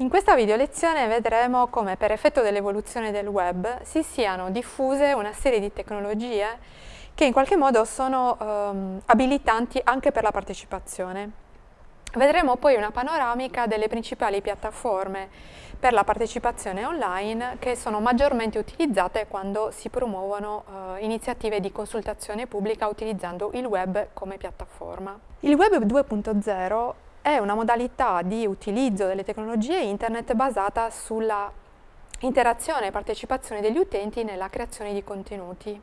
In questa video lezione vedremo come per effetto dell'evoluzione del web si siano diffuse una serie di tecnologie che in qualche modo sono ehm, abilitanti anche per la partecipazione. Vedremo poi una panoramica delle principali piattaforme per la partecipazione online che sono maggiormente utilizzate quando si promuovono eh, iniziative di consultazione pubblica utilizzando il web come piattaforma. Il web 2.0 è una modalità di utilizzo delle tecnologie internet basata sulla interazione e partecipazione degli utenti nella creazione di contenuti.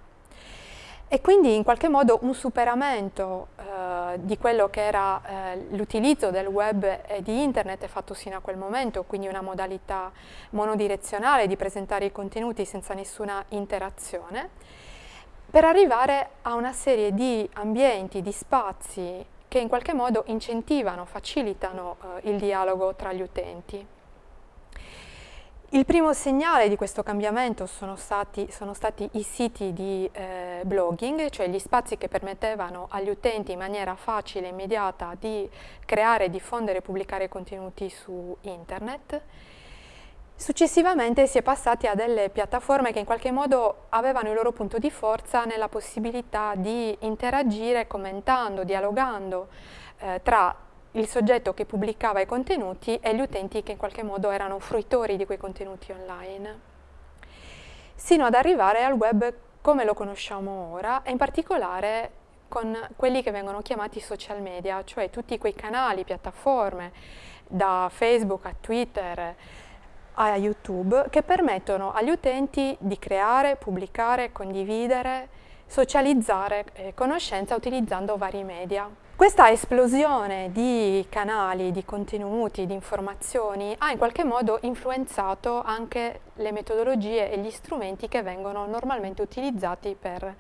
E quindi in qualche modo un superamento eh, di quello che era eh, l'utilizzo del web e di internet fatto sino a quel momento, quindi una modalità monodirezionale di presentare i contenuti senza nessuna interazione, per arrivare a una serie di ambienti, di spazi che in qualche modo incentivano, facilitano eh, il dialogo tra gli utenti. Il primo segnale di questo cambiamento sono stati, sono stati i siti di eh, blogging, cioè gli spazi che permettevano agli utenti in maniera facile e immediata di creare, diffondere e pubblicare contenuti su internet. Successivamente si è passati a delle piattaforme che in qualche modo avevano il loro punto di forza nella possibilità di interagire commentando, dialogando eh, tra il soggetto che pubblicava i contenuti e gli utenti che in qualche modo erano fruitori di quei contenuti online, sino ad arrivare al web come lo conosciamo ora e in particolare con quelli che vengono chiamati social media, cioè tutti quei canali, piattaforme, da Facebook a Twitter, a YouTube che permettono agli utenti di creare, pubblicare, condividere, socializzare eh, conoscenza utilizzando vari media. Questa esplosione di canali, di contenuti, di informazioni ha in qualche modo influenzato anche le metodologie e gli strumenti che vengono normalmente utilizzati per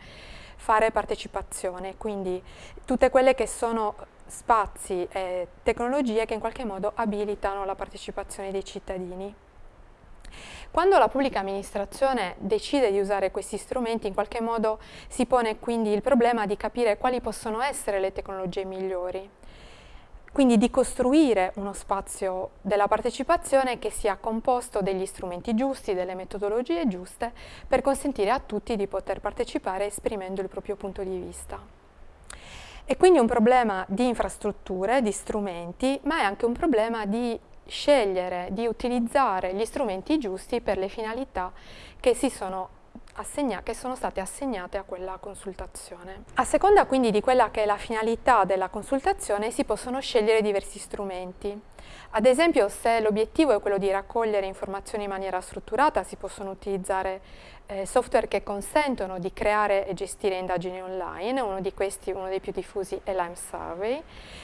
fare partecipazione, quindi tutte quelle che sono spazi e tecnologie che in qualche modo abilitano la partecipazione dei cittadini. Quando la pubblica amministrazione decide di usare questi strumenti, in qualche modo si pone quindi il problema di capire quali possono essere le tecnologie migliori. Quindi di costruire uno spazio della partecipazione che sia composto degli strumenti giusti, delle metodologie giuste, per consentire a tutti di poter partecipare esprimendo il proprio punto di vista. È quindi un problema di infrastrutture, di strumenti, ma è anche un problema di scegliere di utilizzare gli strumenti giusti per le finalità che, sono, che sono state assegnate a quella consultazione. A seconda quindi di quella che è la finalità della consultazione si possono scegliere diversi strumenti. Ad esempio se l'obiettivo è quello di raccogliere informazioni in maniera strutturata si possono utilizzare eh, software che consentono di creare e gestire indagini online, uno di questi, uno dei più diffusi è Lime Survey,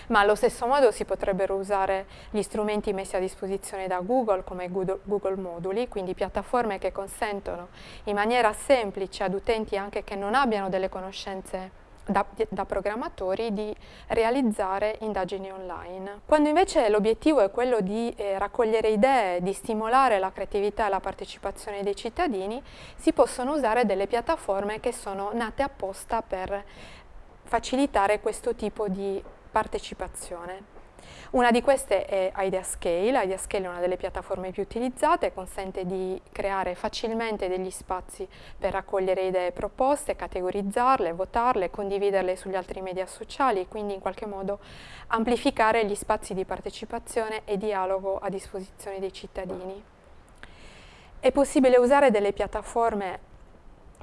ma allo stesso modo si potrebbero usare gli strumenti messi a disposizione da Google come Google, Google Moduli, quindi piattaforme che consentono in maniera semplice ad utenti anche che non abbiano delle conoscenze da, da, programmatori di realizzare indagini online. Quando invece l'obiettivo è quello di eh, raccogliere idee, di stimolare la creatività e la partecipazione dei cittadini, si possono usare delle piattaforme che sono nate apposta per facilitare questo tipo di partecipazione. Una di queste è IdeaScale, IdeaScale è una delle piattaforme più utilizzate, consente di creare facilmente degli spazi per raccogliere idee proposte, categorizzarle, votarle, condividerle sugli altri media sociali e quindi in qualche modo amplificare gli spazi di partecipazione e dialogo a disposizione dei cittadini. È possibile usare delle piattaforme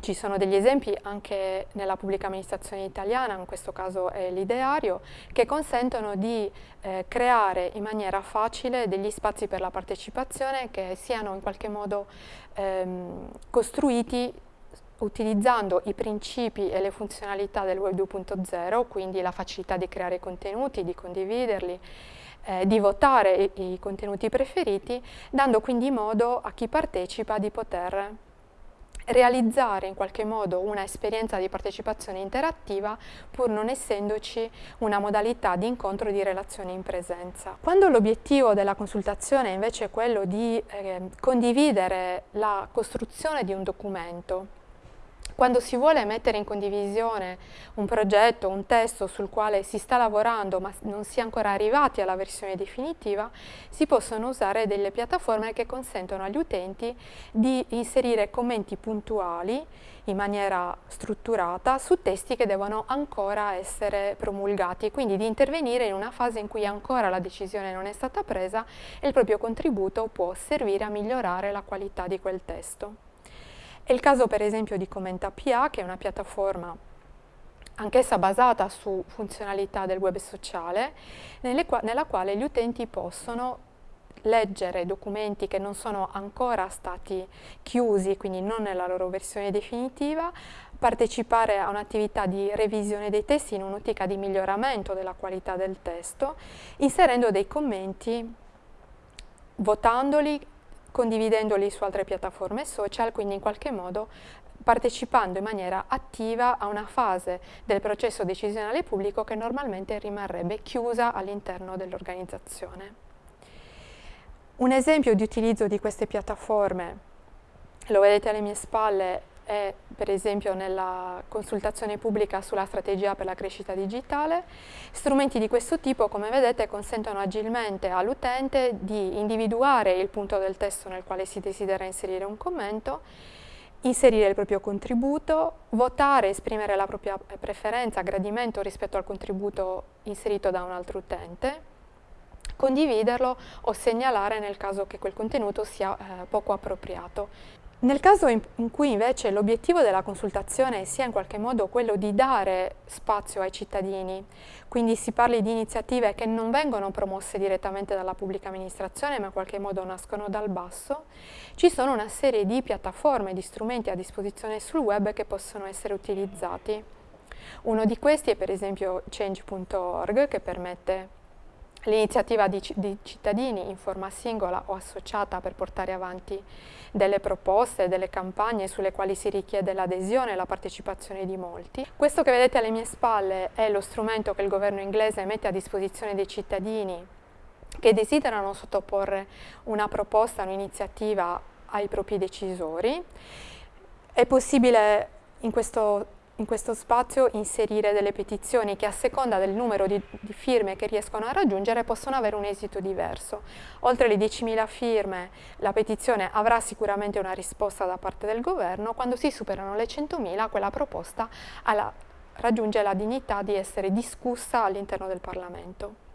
ci sono degli esempi anche nella pubblica amministrazione italiana, in questo caso è l'ideario, che consentono di eh, creare in maniera facile degli spazi per la partecipazione che siano in qualche modo ehm, costruiti utilizzando i principi e le funzionalità del Web 2.0, quindi la facilità di creare contenuti, di condividerli, eh, di votare i, i contenuti preferiti, dando quindi modo a chi partecipa di poter realizzare in qualche modo una esperienza di partecipazione interattiva pur non essendoci una modalità di incontro e di relazione in presenza. Quando l'obiettivo della consultazione invece è quello di eh, condividere la costruzione di un documento, Quando si vuole mettere in condivisione un progetto, un testo sul quale si sta lavorando ma non si è ancora arrivati alla versione definitiva, si possono usare delle piattaforme che consentono agli utenti di inserire commenti puntuali in maniera strutturata su testi che devono ancora essere promulgati, quindi di intervenire in una fase in cui ancora la decisione non è stata presa e il proprio contributo può servire a migliorare la qualità di quel testo. È il caso per esempio di Commenta.pa, che è una piattaforma anch'essa basata su funzionalità del web sociale, qua nella quale gli utenti possono leggere documenti che non sono ancora stati chiusi, quindi non nella loro versione definitiva, partecipare a un'attività di revisione dei testi in un'ottica di miglioramento della qualità del testo, inserendo dei commenti, votandoli condividendoli su altre piattaforme social, quindi in qualche modo partecipando in maniera attiva a una fase del processo decisionale pubblico che normalmente rimarrebbe chiusa all'interno dell'organizzazione. Un esempio di utilizzo di queste piattaforme, lo vedete alle mie spalle, è per esempio nella consultazione pubblica sulla strategia per la crescita digitale. Strumenti di questo tipo, come vedete, consentono agilmente all'utente di individuare il punto del testo nel quale si desidera inserire un commento, inserire il proprio contributo, votare, esprimere la propria preferenza, gradimento rispetto al contributo inserito da un altro utente, condividerlo o segnalare nel caso che quel contenuto sia eh, poco appropriato. Nel caso in, cui invece l'obiettivo della consultazione sia in qualche modo quello di dare spazio ai cittadini, quindi si parli di iniziative che non vengono promosse direttamente dalla pubblica amministrazione ma in qualche modo nascono dal basso, ci sono una serie di piattaforme, di strumenti a disposizione sul web che possono essere utilizzati. Uno di questi è per esempio change.org che permette l'iniziativa di, di, cittadini in forma singola o associata per portare avanti delle proposte, delle campagne sulle quali si richiede l'adesione e la partecipazione di molti. Questo che vedete alle mie spalle è lo strumento che il governo inglese mette a disposizione dei cittadini che desiderano sottoporre una proposta, un'iniziativa ai propri decisori. È possibile in questo in questo spazio inserire delle petizioni che a seconda del numero di, di, firme che riescono a raggiungere possono avere un esito diverso. Oltre le 10.000 firme la petizione avrà sicuramente una risposta da parte del governo, quando si superano le 100.000 quella proposta alla, raggiunge la dignità di essere discussa all'interno del Parlamento.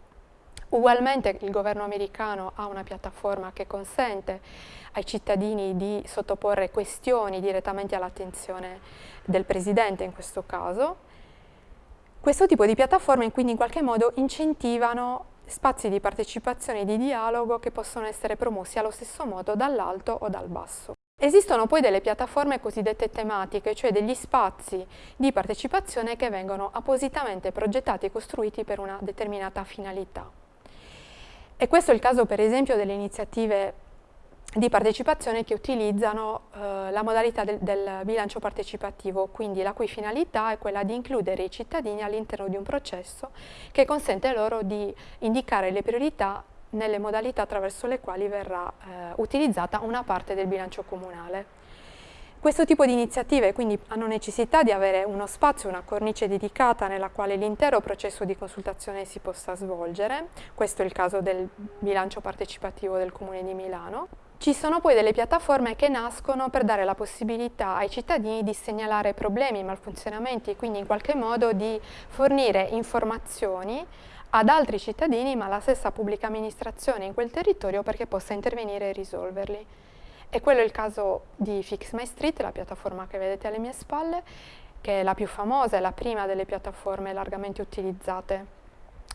Ugualmente il governo americano ha una piattaforma che consente ai cittadini di sottoporre questioni direttamente all'attenzione del Presidente in questo caso. Questo tipo di piattaforme quindi in qualche modo incentivano spazi di partecipazione e di dialogo che possono essere promossi allo stesso modo dall'alto o dal basso. Esistono poi delle piattaforme cosiddette tematiche, cioè degli spazi di partecipazione che vengono appositamente progettati e costruiti per una determinata finalità. E questo è il caso per esempio delle iniziative di partecipazione che utilizzano eh, la modalità del, del, bilancio partecipativo, quindi la cui finalità è quella di includere i cittadini all'interno di un processo che consente loro di indicare le priorità nelle modalità attraverso le quali verrà eh, utilizzata una parte del bilancio comunale. Questo tipo di iniziative quindi hanno necessità di avere uno spazio, una cornice dedicata nella quale l'intero processo di consultazione si possa svolgere, questo è il caso del bilancio partecipativo del Comune di Milano. Ci sono poi delle piattaforme che nascono per dare la possibilità ai cittadini di segnalare problemi, malfunzionamenti quindi in qualche modo di fornire informazioni ad altri cittadini ma alla stessa pubblica amministrazione in quel territorio perché possa intervenire e risolverli. E quello è il caso di Fix My Street, la piattaforma che vedete alle mie spalle, che è la più famosa, è la prima delle piattaforme largamente utilizzate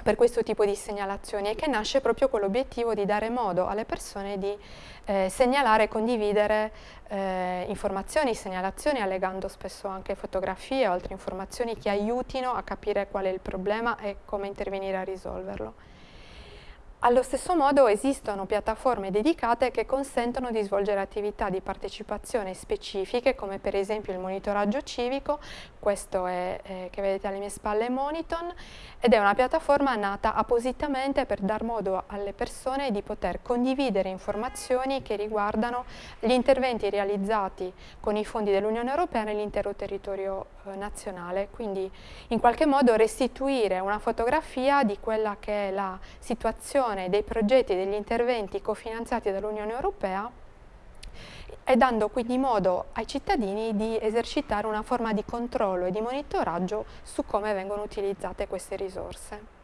per questo tipo di segnalazioni e che nasce proprio con l'obiettivo di dare modo alle persone di eh, segnalare e condividere eh, informazioni, segnalazioni, allegando spesso anche fotografie o altre informazioni che aiutino a capire qual è il problema e come intervenire a risolverlo. Allo stesso modo esistono piattaforme dedicate che consentono di svolgere attività di partecipazione specifiche come per esempio il monitoraggio civico, questo è, eh, che vedete alle mie spalle Moniton ed è una piattaforma nata appositamente per dar modo alle persone di poter condividere informazioni che riguardano gli interventi realizzati con i fondi dell'Unione Europea nell'intero territorio eh, nazionale, quindi in qualche modo restituire una fotografia di quella che è la situazione dei progetti e degli interventi cofinanziati dall'Unione Europea e dando quindi modo ai cittadini di esercitare una forma di controllo e di monitoraggio su come vengono utilizzate queste risorse.